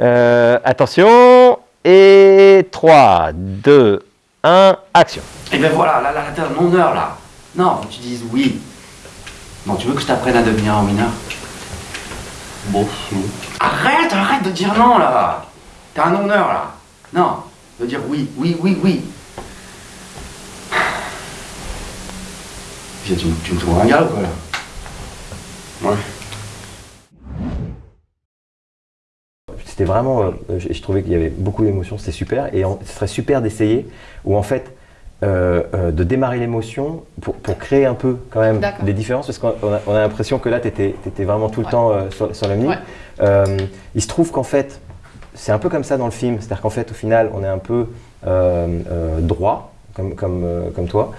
Euh, attention, et 3, 2, 1, action. Et ben voilà, là, là, là, t'es un non-heure là. Non, tu dises oui. Non, tu veux que je t'apprenne à devenir un winner? Bon. Arrête, arrête de dire non là T'es un non-heure là. Non, de dire oui, oui, oui, oui. Tu, tu me trouves un gars ou quoi là? Ouais. C'était vraiment, euh, je, je trouvais qu'il y avait beaucoup d'émotions, c'était super. Et en- ce serait super d'essayer, ou en fait, euh, euh, de démarrer l'émotion pour, pour créer un peu quand même des différences, parce qu'on a, on a l'impression que là, tu étais, vraiment tout le Ouais. temps euh, sur, sur le mini. Ouais. Euh, il se trouve qu'en fait, c'est un peu comme ça dans le film, c'est-à-dire qu'en fait, au final, on est un peu euh, euh, droit, comme, comme, euh, comme toi.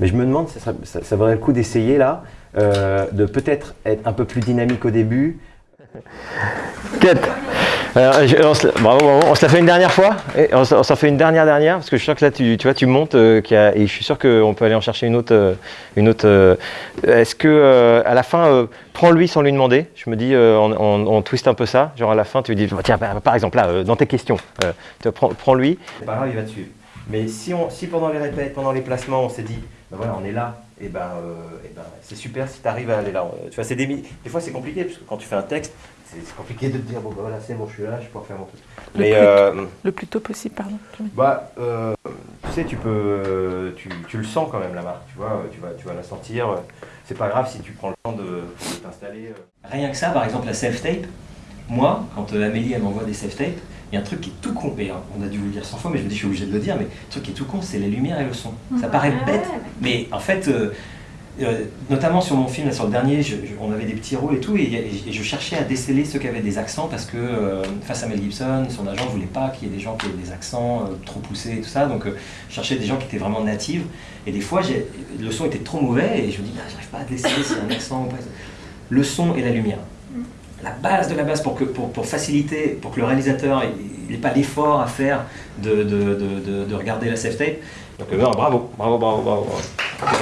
Mais je me demande, ça, serait- ça, ça vaudrait le coup d'essayer là, euh, de peut-être être un peu plus dynamique au début. Quête On se, bravo. On se la fait une dernière fois et on, se- on s'en fait une dernière dernière parce que je suis sûr que là tu, vois tu montes euh, et je suis sûr qu'on peut aller en chercher une autre euh, une autre euh, est-ce que à la fin prends-lui sans lui demander. Je me dis on, on- twist un peu ça. Genre à la fin tu lui dis tiens par, par exemple là dans tes questions prends-lui. C'est pas grave il va suivre mais si on si pendant les répètes pendant les placements on s'est dit ben voilà on est là et ben, ben c'est super si tu arrives à aller là. Tu vois des, des fois c'est compliqué parce que quand tu fais un texte c'est compliqué de te dire bon ben voilà c'est bon je suis là je peux refaire mon truc Le mais plus- euh, Le plus tôt possible, pardon. bah, euh, tu sais, tu peux, tu, tu le sens quand même la marque, tu vois, tu vas, tu vas la sentir. C'est pas grave si tu prends le temps de, de t'installer. euh. Rien que ça, par exemple, la self-tape, moi, quand euh, Amélie elle m'envoie des self-tapes, il y a un truc qui est tout con, et hein, on a dû vous le dire 100 fois, mais je me dis, je suis obligé de le dire, mais le truc qui est tout con, c'est les lumières et le son. Ça paraît bête, mais en fait, euh, euh, notamment sur mon film, là, sur le dernier, je- je- on avait des petits rôles et tout, et, et- et je cherchais à déceler ceux qui avaient des accents, parce que euh, face à Mel Gibson, son agent ne voulait pas qu'il y ait des gens qui aient des accents euh, trop poussés et tout ça, donc euh, je cherchais des gens qui étaient vraiment natives, et des fois, le son était trop mauvais, et je me dis, bah, j'arrive pas à déceler y a un accent ou pas. Le son et la lumière la base de la base pour, que, pour, pour faciliter, pour que le réalisateur n'ait pas l'effort à faire de, de, de, de- de regarder la self-tape. Donc euh, non, bravo, bravo, bravo, bravo. bravo.